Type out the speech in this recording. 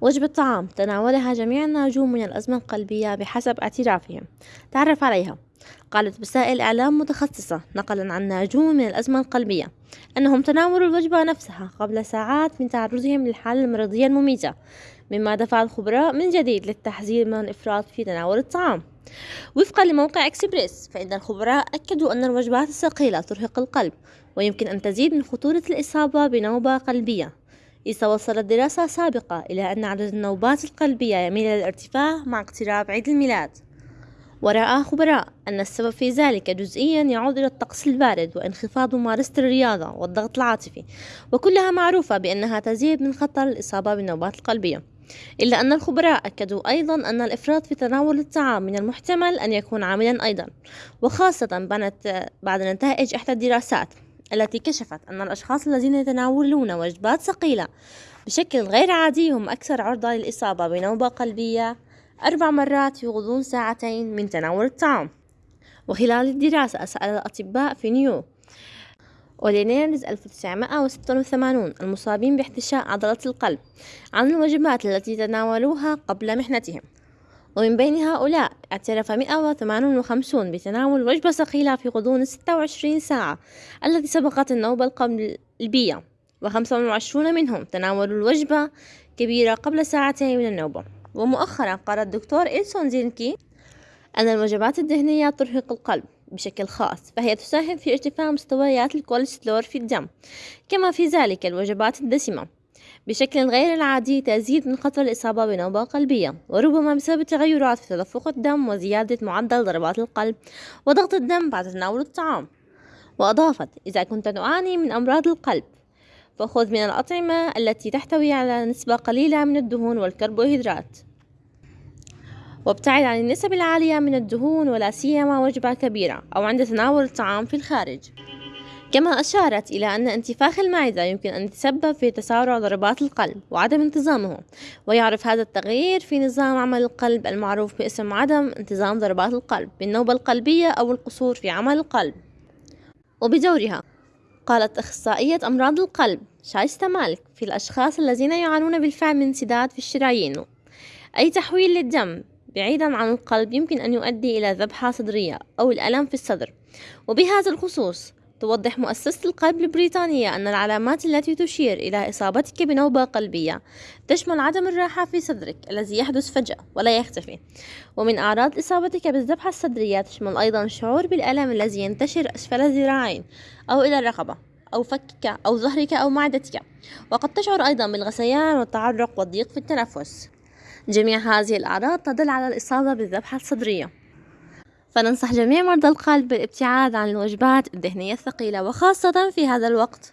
وجبة طعام تناولها جميع الناجون من الأزمة القلبية بحسب اعترافهم. تعرف عليها. قالت وسائل إعلام متخصصة نقلا عن ناجون من الأزمة القلبية أنهم تناولوا الوجبة نفسها قبل ساعات من تعرضهم للحالة المرضية المميتة مما دفع الخبراء من جديد للتحذير من الإفراط في تناول الطعام. وفقا لموقع إكسبريس فإن الخبراء أكدوا أن الوجبات الثقيلة ترهق القلب ويمكن أن تزيد من خطورة الإصابة بنوبة قلبية. إذا وصلت دراسة سابقة إلى أن عدد النوبات القلبية يميل إلى الارتفاع مع اقتراب عيد الميلاد. ورأى خبراء أن السبب في ذلك جزئيا يعود إلى الطقس البارد وانخفاض ممارسة الرياضة والضغط العاطفي وكلها معروفة بأنها تزيد من خطر الإصابة بالنوبات القلبية. إلا أن الخبراء أكدوا أيضا أن الإفراط في تناول الطعام من المحتمل أن يكون عاملا أيضا وخاصة بعد نتائج إحدى الدراسات. التي كشفت أن الأشخاص الذين يتناولون وجبات ثقيلة بشكل غير عادي هم أكثر عرضة للإصابة بنوبة قلبية أربع مرات في غضون ساعتين من تناول الطعام وخلال الدراسة سأل الأطباء في نيو أولينيرز 1986 المصابين باحتشاء عضلة القلب عن الوجبات التي تناولوها قبل محنتهم. ومن بين هؤلاء اعترف 158 بتناول وجبة ثقيلة في غضون 26 ساعة التي سبقت النوبة القلبية و25 منهم تناولوا الوجبة كبيرة قبل ساعتين من النوبة ومؤخرا قال الدكتور إلسون زينكي أن الوجبات الدهنية ترهق القلب بشكل خاص فهي تساهم في ارتفاع مستويات الكوليسترول في الدم كما في ذلك الوجبات الدسمة. بشكل غير العادي تزيد من خطر الإصابة بنوبة قلبية وربما بسبب تغيرات في تدفق الدم وزيادة معدل ضربات القلب وضغط الدم بعد تناول الطعام. وأضافت إذا كنت تعاني من أمراض القلب فخذ من الأطعمة التي تحتوي على نسبة قليلة من الدهون والكربوهيدرات وابتعد عن النسب العالية من الدهون ولا سيما وجبة كبيرة أو عند تناول الطعام في الخارج. كما أشارت إلى أن انتفاخ المعدة يمكن أن يتسبب في تسارع ضربات القلب وعدم انتظامه ويعرف هذا التغيير في نظام عمل القلب المعروف باسم عدم انتظام ضربات القلب بالنوبة القلبية أو القصور في عمل القلب. وبدورها قالت أخصائية أمراض القلب شايستا مالك في الأشخاص الذين يعانون بالفعل من انسداد في الشرايين. أي تحويل للدم بعيدا عن القلب يمكن أن يؤدي إلى ذبحة صدرية أو الألم في الصدر. وبهذا الخصوص توضح مؤسسة القلب البريطانية أن العلامات التي تشير إلى إصابتك بنوبة قلبية تشمل عدم الراحة في صدرك الذي يحدث فجأة ولا يختفي. ومن أعراض إصابتك بالذبحة الصدرية تشمل أيضا الشعور بالألم الذي ينتشر أسفل الذراعين أو إلى الرقبة أو فكك أو ظهرك أو معدتك. وقد تشعر أيضا بالغثيان والتعرق والضيق في التنفس. جميع هذه الأعراض تدل على الإصابة بالذبحة الصدرية. فننصح جميع مرضى القلب بالابتعاد عن الوجبات الدهنية الثقيلة وخاصة في هذا الوقت.